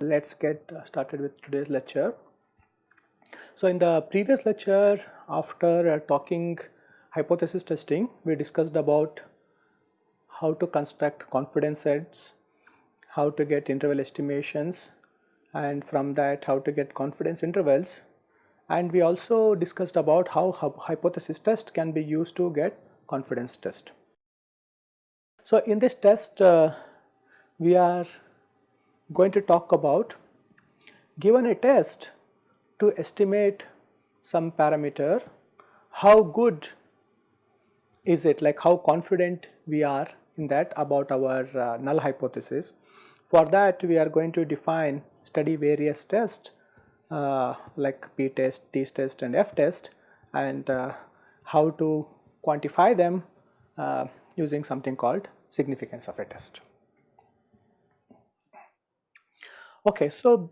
Let's get started with today's lecture. So in the previous lecture after uh, talking hypothesis testing we discussed about how to construct confidence sets, how to get interval estimations and from that how to get confidence intervals and we also discussed about how hypothesis test can be used to get confidence test. So in this test uh, we are going to talk about given a test to estimate some parameter how good is it like how confident we are in that about our uh, null hypothesis. For that we are going to define study various tests uh, like p test, t test and f test and uh, how to quantify them uh, using something called significance of a test. Okay, so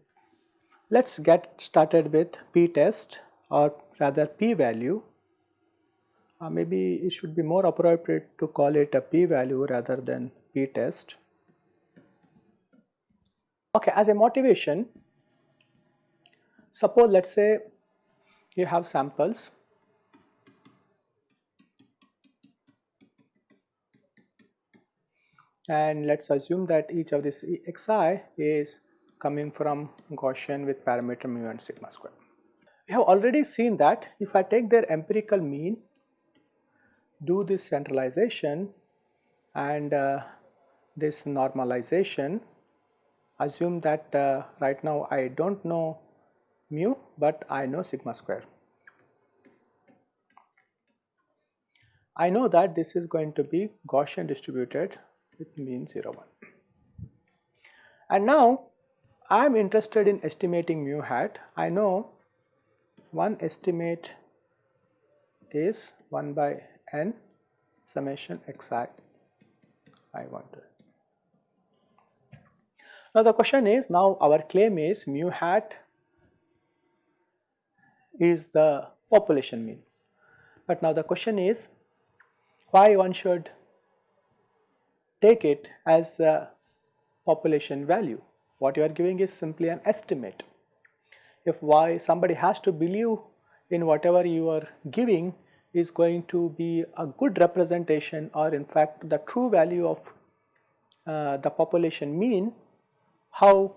let us get started with p test or rather p value. Uh, maybe it should be more appropriate to call it a p value rather than p test. Okay, as a motivation, suppose let us say you have samples and let us assume that each of this xi is coming from Gaussian with parameter mu and sigma square. We have already seen that if I take their empirical mean, do this centralization and uh, this normalization, assume that uh, right now I do not know mu but I know sigma square. I know that this is going to be Gaussian distributed with mean 0 1. And now I am interested in estimating mu hat. I know one estimate is 1 by n summation xi I want to. Now the question is now our claim is mu hat is the population mean. But now the question is why one should take it as a population value what you are giving is simply an estimate. If why somebody has to believe in whatever you are giving is going to be a good representation or in fact the true value of uh, the population mean, how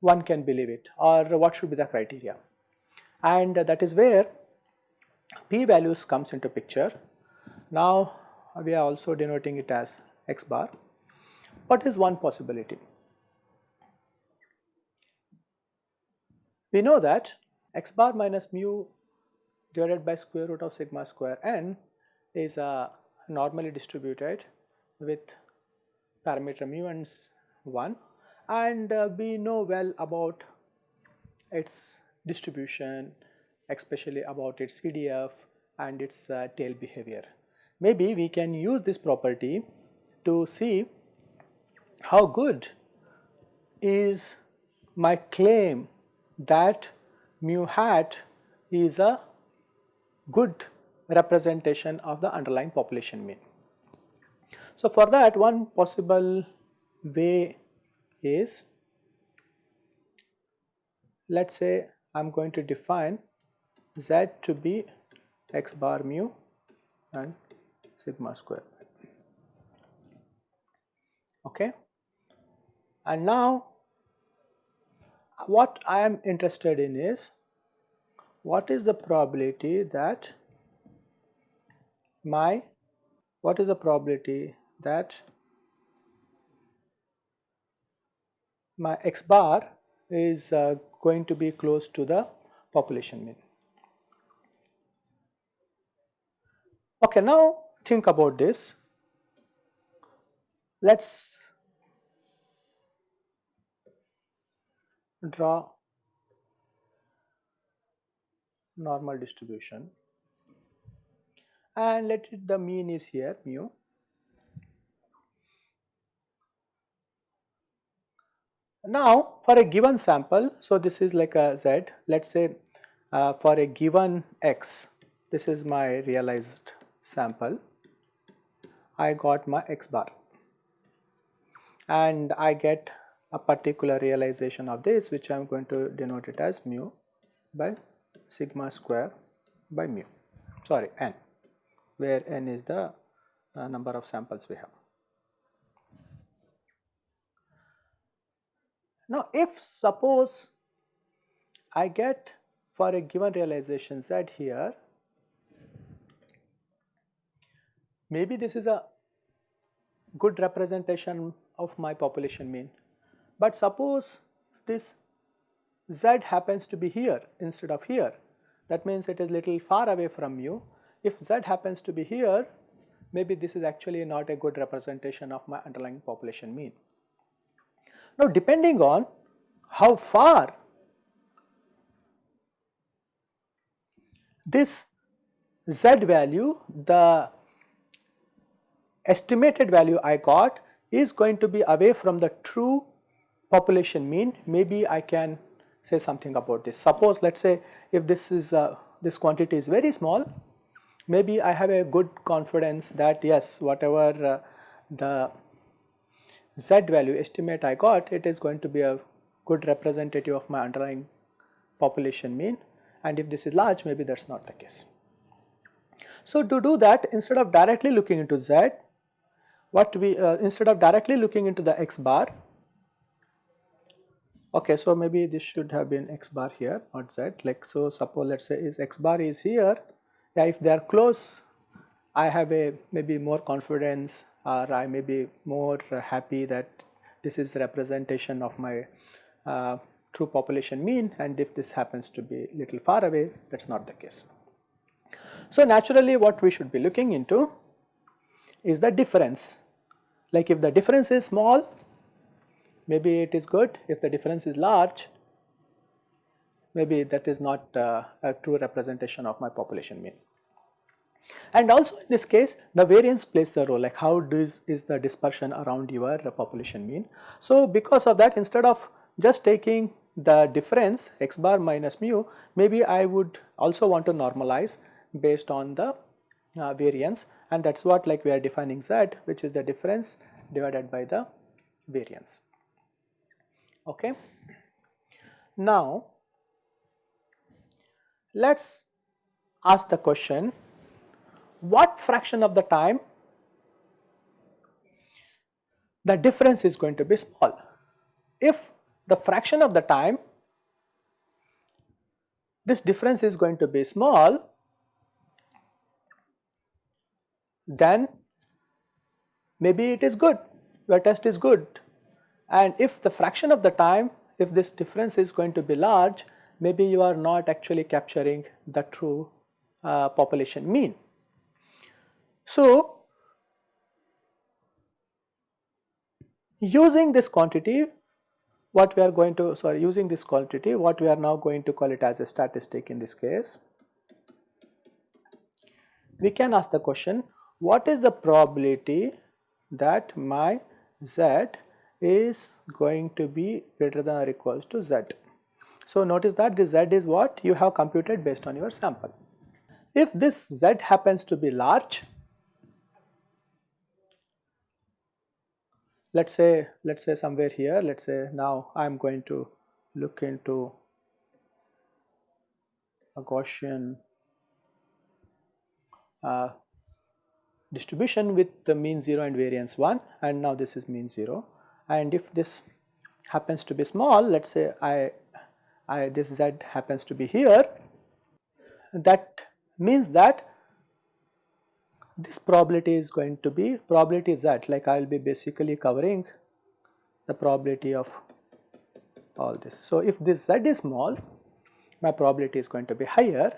one can believe it or what should be the criteria. And that is where p values comes into picture. Now we are also denoting it as x bar what is one possibility? We know that x bar minus mu divided by square root of sigma square n is uh, normally distributed with parameter mu and 1 and uh, we know well about its distribution especially about its CDF and its uh, tail behavior. Maybe we can use this property to see how good is my claim that mu hat is a good representation of the underlying population mean. So, for that one possible way is let us say I am going to define z to be x bar mu and sigma square. Okay? And now what I am interested in is what is the probability that my what is the probability that my x bar is uh, going to be close to the population mean. Okay, now think about this. Let's draw normal distribution and let it the mean is here mu Now for a given sample, so this is like a z, let us say uh, for a given x, this is my realized sample, I got my x bar. And I get a particular realization of this which I am going to denote it as mu by sigma square by mu, sorry n, where n is the uh, number of samples we have. Now, if suppose I get for a given realization z here, maybe this is a good representation of my population mean, but suppose this z happens to be here instead of here, that means it is little far away from you. If z happens to be here, maybe this is actually not a good representation of my underlying population mean. Now depending on how far this z value, the estimated value I got is going to be away from the true population mean, maybe I can say something about this. Suppose let us say if this is uh, this quantity is very small, maybe I have a good confidence that yes whatever uh, the z value estimate I got it is going to be a good representative of my underlying population mean. And if this is large maybe that is not the case. So to do that instead of directly looking into z what we uh, instead of directly looking into the x bar okay so maybe this should have been x bar here not z. Like so suppose let us say is x bar is here. Yeah if they are close I have a maybe more confidence or I may be more happy that this is the representation of my uh, true population mean and if this happens to be little far away that is not the case. So naturally what we should be looking into is the difference like if the difference is small maybe it is good if the difference is large maybe that is not uh, a true representation of my population mean. And also in this case the variance plays the role like how does is the dispersion around your population mean. So because of that instead of just taking the difference x bar minus mu maybe I would also want to normalize based on the uh, variance and that is what like we are defining z which is the difference divided by the variance. Okay. Now let us ask the question what fraction of the time the difference is going to be small. If the fraction of the time this difference is going to be small, then maybe it is good, your test is good. And if the fraction of the time, if this difference is going to be large, maybe you are not actually capturing the true uh, population mean. So, using this quantity what we are going to sorry using this quantity what we are now going to call it as a statistic in this case we can ask the question what is the probability that my z is going to be greater than or equals to z. So notice that this z is what you have computed based on your sample. If this z happens to be large let us say let us say somewhere here let us say now I am going to look into a Gaussian uh, distribution with the mean 0 and variance 1 and now this is mean 0 and if this happens to be small let us say I, I this z happens to be here that means that this probability is going to be probability that like I will be basically covering the probability of all this. So, if this z is small my probability is going to be higher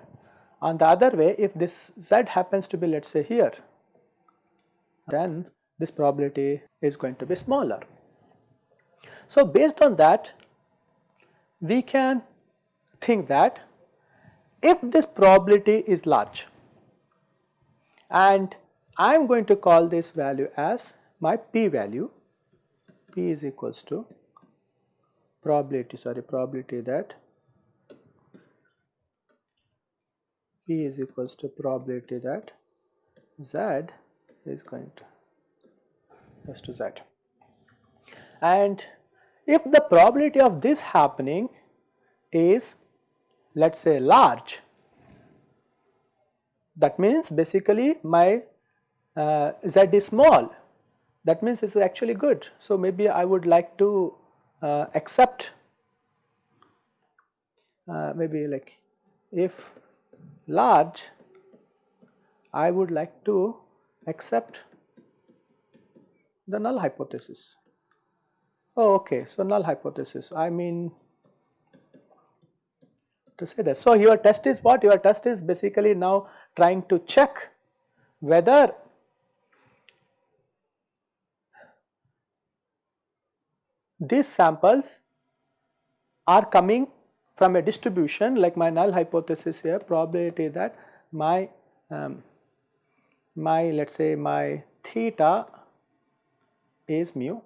on the other way if this z happens to be let us say here then this probability is going to be smaller. So, based on that we can think that if this probability is large and I am going to call this value as my p value p is equals to probability sorry probability that P is equals to probability that Z is going to goes to Z. And if the probability of this happening is let us say large, that means basically my uh, Z is small, that means it is actually good. So, maybe I would like to uh, accept uh, maybe like if large I would like to accept the null hypothesis. Oh okay, so null hypothesis I mean to say that. So your test is what? Your test is basically now trying to check whether these samples are coming from a distribution like my null hypothesis here probability that my um, my let us say my theta is mu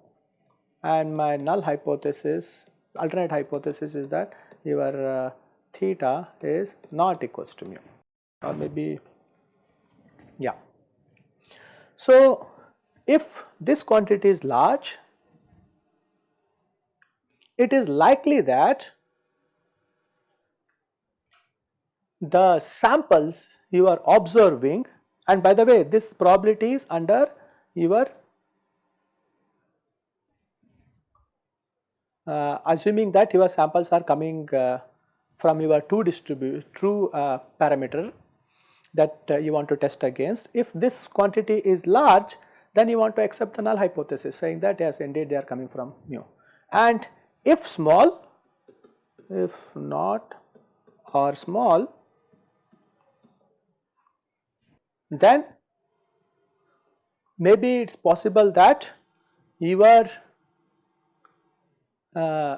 and my null hypothesis alternate hypothesis is that your uh, theta is not equals to mu or maybe yeah. So, if this quantity is large it is likely that the samples you are observing and by the way this probability is under your uh, assuming that your samples are coming uh, from your two distribute true uh, parameter that uh, you want to test against. If this quantity is large then you want to accept the null hypothesis saying that yes indeed they are coming from mu and if small if not or small then maybe it is possible that your uh,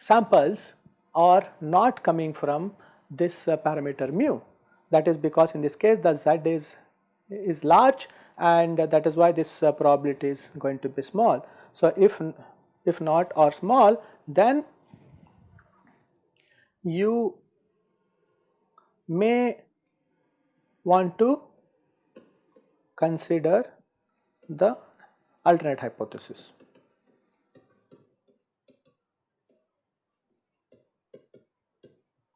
samples are not coming from this uh, parameter mu that is because in this case the z is is large and uh, that is why this uh, probability is going to be small. So, if if not or small then you may want to consider the alternate hypothesis.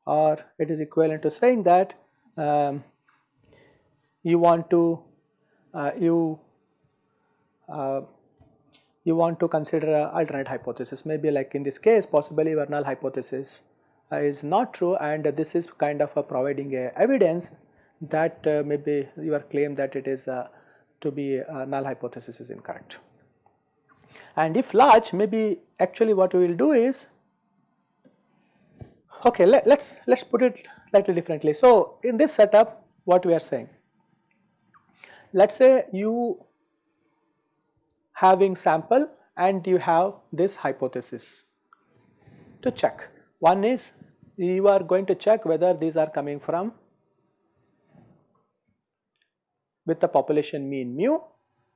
Or it is equivalent to saying that um, you want to uh, you uh, you want to consider a alternate hypothesis maybe like in this case possibly your null hypothesis uh, is not true and this is kind of a providing a evidence that uh, maybe your claim that it is uh, to be uh, null hypothesis is incorrect. And if large maybe actually what we will do is okay let, us let's put it slightly differently. So in this setup what we are saying let us say you having sample and you have this hypothesis to check. One is you are going to check whether these are coming from with the population mean mu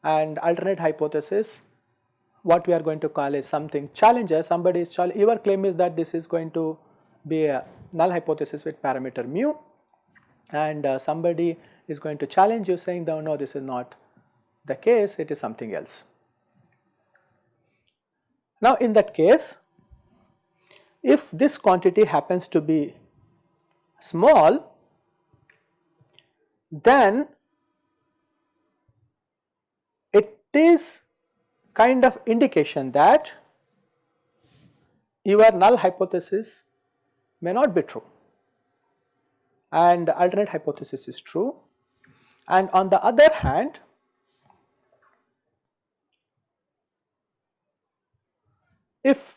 and alternate hypothesis what we are going to call is something challenger somebody is challenge your claim is that this is going to be a null hypothesis with parameter mu and uh, somebody is going to challenge you saying no no this is not the case it is something else. Now in that case if this quantity happens to be small then it is kind of indication that your null hypothesis may not be true. And alternate hypothesis is true. And on the other hand if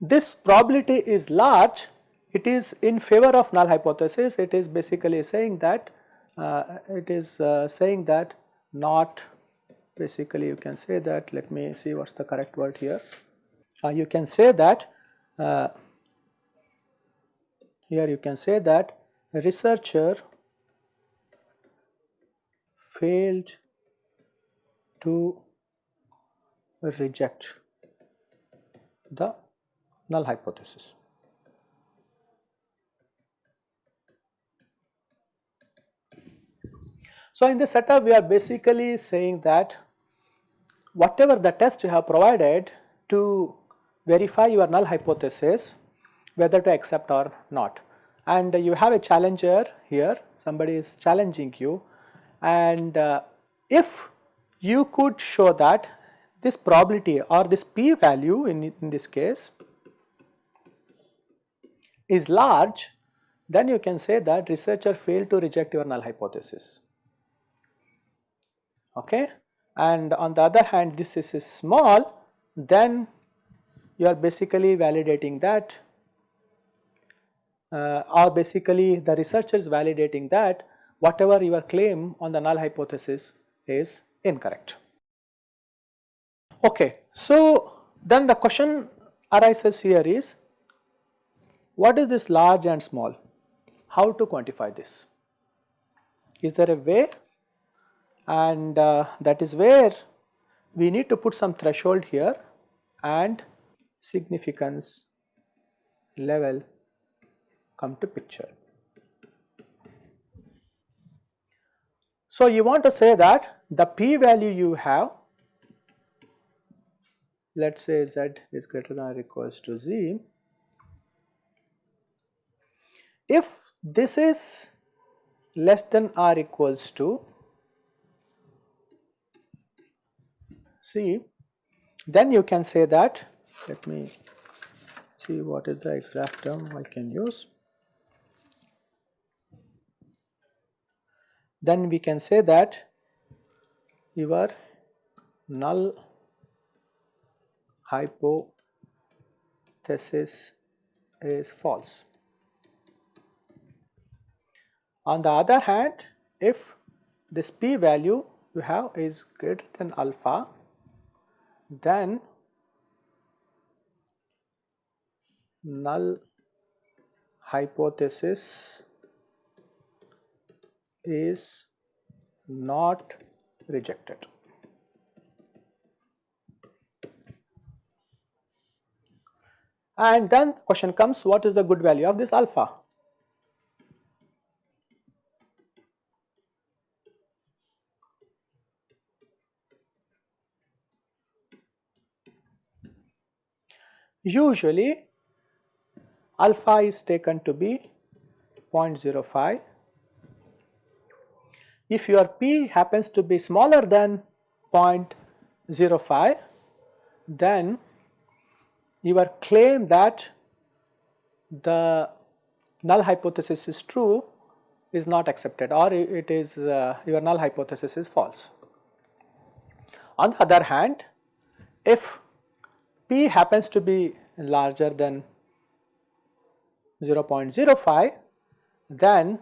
this probability is large it is in favor of null hypothesis. It is basically saying that uh, it is uh, saying that not basically you can say that let me see what is the correct word here. Uh, you can say that uh, here you can say that researcher failed to reject the null hypothesis. So, in this setup we are basically saying that whatever the test you have provided to verify your null hypothesis whether to accept or not. And you have a challenger here. Somebody is challenging you. And uh, if you could show that this probability or this p value in, in this case is large then you can say that researcher failed to reject your null hypothesis. Okay? And on the other hand this is small then you are basically validating that uh, or basically the researchers validating that whatever your claim on the null hypothesis is incorrect. Okay, so then the question arises here is what is this large and small? How to quantify this? Is there a way? And uh, that is where we need to put some threshold here and significance level come to picture. So, you want to say that the p value you have let us say z is greater than or equals to z. If this is less than or equals to c then you can say that let me see what is the exact term I can use then we can say that your null hypothesis is false. On the other hand, if this p value you have is greater than alpha, then null hypothesis is not rejected. And then question comes what is the good value of this alpha? Usually alpha is taken to be 0.05 if your p happens to be smaller than 0.05 then your claim that the null hypothesis is true is not accepted or it is uh, your null hypothesis is false. On the other hand if p happens to be larger than 0.05 then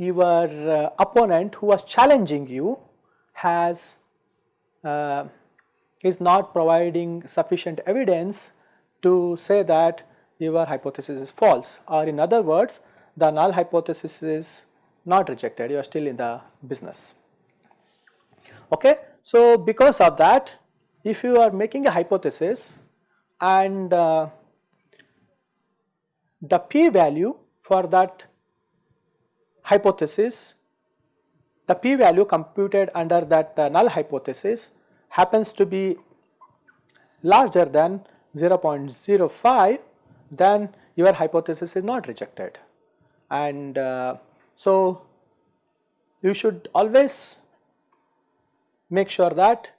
your uh, opponent who was challenging you has uh, is not providing sufficient evidence to say that your hypothesis is false or in other words the null hypothesis is not rejected you are still in the business. Okay. So, because of that if you are making a hypothesis and uh, the p value for that hypothesis, the p value computed under that uh, null hypothesis happens to be larger than 0.05 then your hypothesis is not rejected. And uh, so you should always make sure that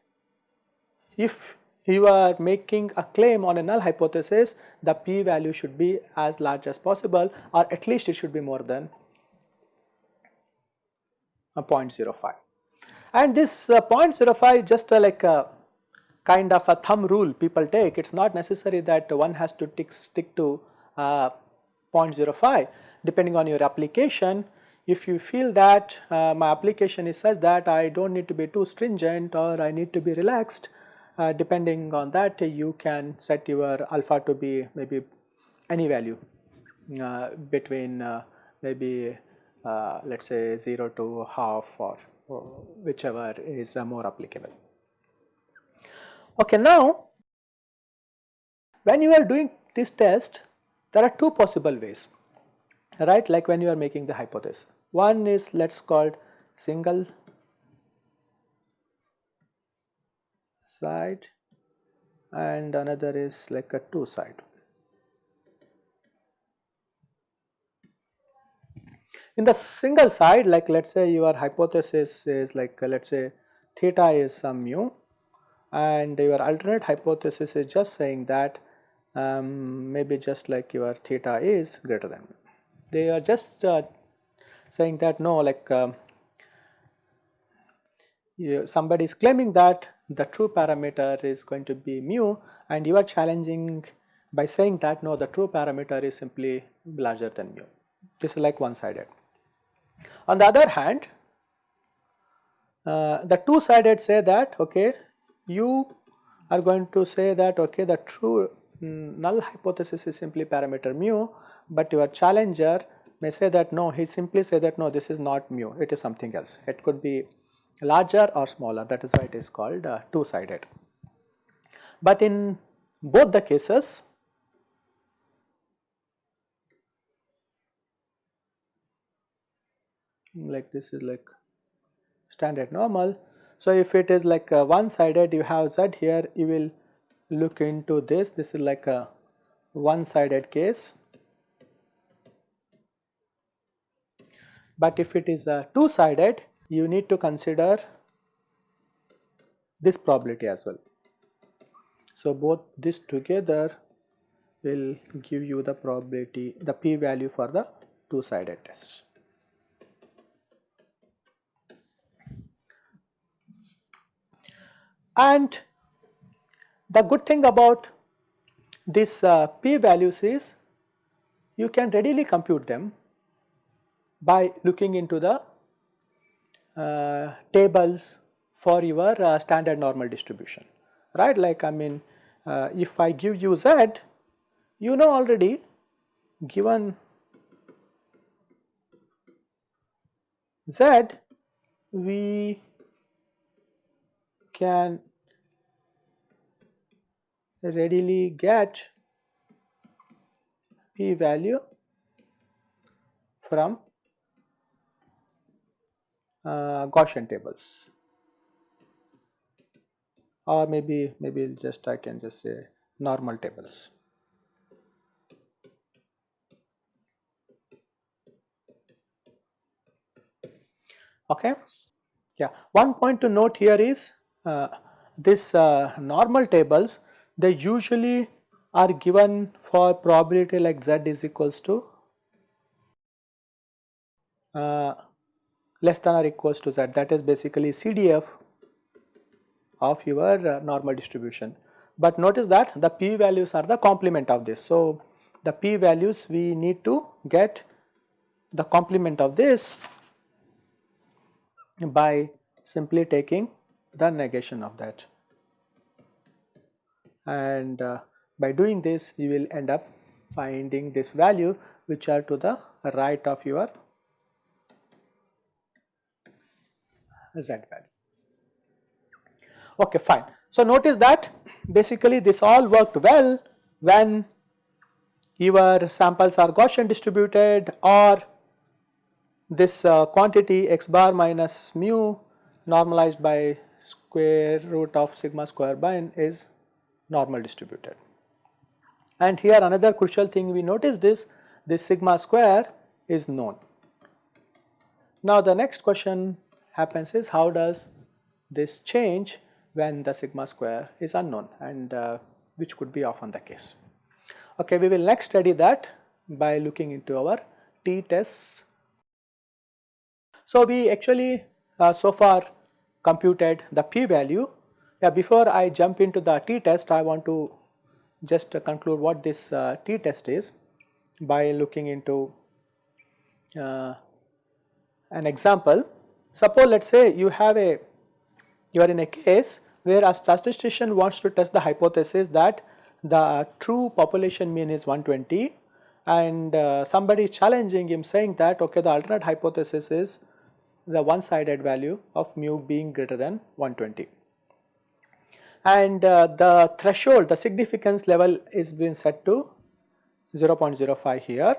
if you are making a claim on a null hypothesis the p value should be as large as possible or at least it should be more than a 0.05 and this uh, 0.05 is just like a kind of a thumb rule people take. It is not necessary that one has to tick, stick to uh, 0.05 depending on your application if you feel that uh, my application is such that I do not need to be too stringent or I need to be relaxed uh, depending on that you can set your alpha to be maybe any value uh, between uh, maybe uh, let us say 0 to half or, or whichever is uh, more applicable. Okay, now when you are doing this test there are two possible ways right like when you are making the hypothesis. One is let us call single side and another is like a two side. In the single side like let us say your hypothesis is like uh, let us say theta is some mu and your alternate hypothesis is just saying that um, maybe just like your theta is greater than mu. They are just uh, saying that no like um, you, somebody is claiming that the true parameter is going to be mu and you are challenging by saying that no the true parameter is simply larger than mu. This is like one sided. On the other hand uh, the two sided say that okay you are going to say that okay the true mm, null hypothesis is simply parameter mu but your challenger may say that no he simply say that no this is not mu it is something else it could be larger or smaller that is why it is called uh, two sided. But in both the cases like this is like standard normal. So, if it is like one sided you have z here you will look into this this is like a one sided case. But if it is a two sided you need to consider this probability as well. So, both this together will give you the probability the p value for the two sided test. And the good thing about this uh, p values is you can readily compute them by looking into the uh, tables for your uh, standard normal distribution right? Like I mean uh, if I give you z you know already given z we can readily get p value from uh, Gaussian tables or maybe maybe just I can just say normal tables. Okay. Yeah, one point to note here is this uh, normal tables they usually are given for probability like z is equals to uh, less than or equals to z that is basically CDF of your uh, normal distribution. But notice that the p values are the complement of this. So, the p values we need to get the complement of this by simply taking the negation of that and uh, by doing this you will end up finding this value which are to the right of your z value. Okay fine. So notice that basically this all worked well when your samples are Gaussian distributed or this uh, quantity x bar minus mu normalized by square root of sigma square bin is normal distributed. And here another crucial thing we noticed is this sigma square is known. Now the next question happens is how does this change when the sigma square is unknown and uh, which could be often the case. Okay, we will next study that by looking into our t-tests. So we actually uh, so far computed the p-value. Yeah, before I jump into the t-test, I want to just conclude what this uh, t-test is by looking into uh, an example. Suppose let us say you have a, you are in a case where a statistician wants to test the hypothesis that the true population mean is 120 and uh, somebody is challenging him saying that okay the alternate hypothesis is the one sided value of mu being greater than 120. And uh, the threshold, the significance level is being set to 0.05 here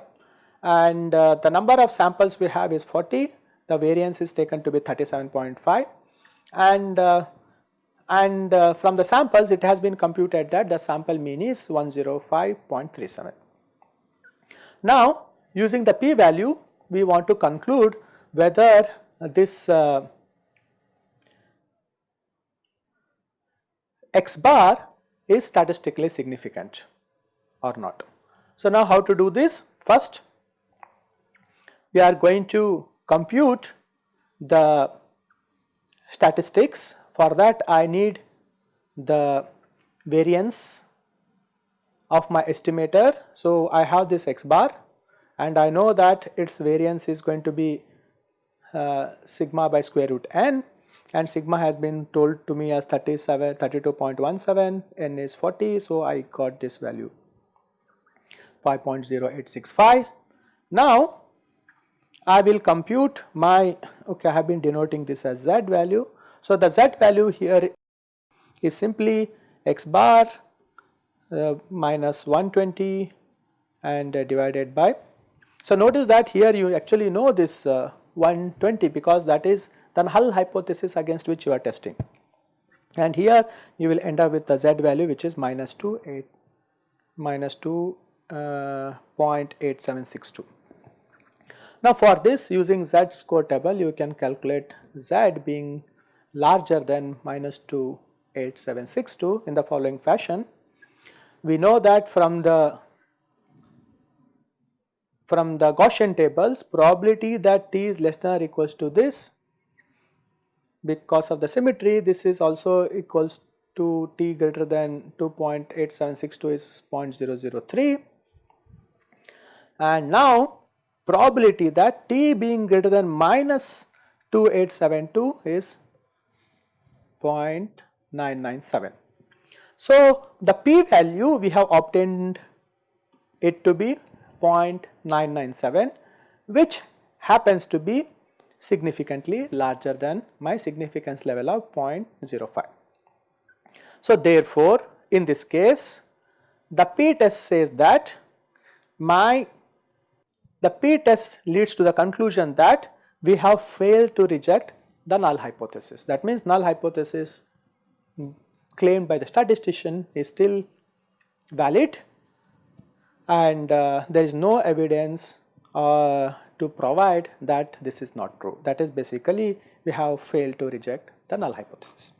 and uh, the number of samples we have is 40, the variance is taken to be 37.5 and uh, and uh, from the samples it has been computed that the sample mean is 105.37. Now using the p value we want to conclude whether this uh, x bar is statistically significant or not. So now how to do this? First we are going to compute the statistics for that I need the variance of my estimator. So I have this x bar and I know that its variance is going to be uh, sigma by square root n and sigma has been told to me as 37 32.17 n is 40 so I got this value 5.0865. Now I will compute my okay I have been denoting this as z value. So the z value here is simply x bar uh, minus 120 and uh, divided by. So notice that here you actually know this uh, 120 because that is the null hypothesis against which you are testing and here you will end up with the z value which is minus 2 8 minus 2 uh, 0.8762. Now for this using z score table you can calculate z being larger than minus 28762 in the following fashion. We know that from the from the Gaussian tables probability that t is less than or equals to this because of the symmetry this is also equals to t greater than 2.8762 is 0.003 and now probability that t being greater than minus 2872 is 0.997. So, the p value we have obtained it to be 0.997 which happens to be significantly larger than my significance level of 0.05. So, therefore, in this case the p test says that my the p-test leads to the conclusion that we have failed to reject the null hypothesis. That means null hypothesis claimed by the statistician is still valid and uh, there is no evidence uh, to provide that this is not true. That is basically we have failed to reject the null hypothesis.